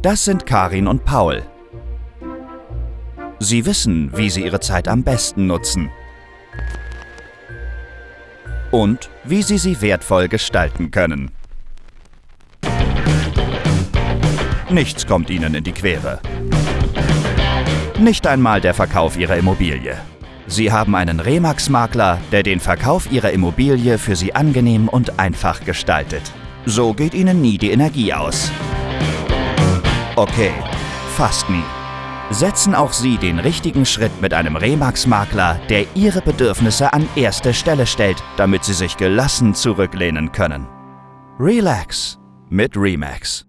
Das sind Karin und Paul. Sie wissen, wie sie ihre Zeit am besten nutzen. Und wie sie sie wertvoll gestalten können. Nichts kommt ihnen in die Quere. Nicht einmal der Verkauf ihrer Immobilie. Sie haben einen Remax-Makler, der den Verkauf ihrer Immobilie für sie angenehm und einfach gestaltet. So geht ihnen nie die Energie aus. Okay, fast nie. Setzen auch Sie den richtigen Schritt mit einem Remax-Makler, der Ihre Bedürfnisse an erste Stelle stellt, damit Sie sich gelassen zurücklehnen können. Relax mit Remax.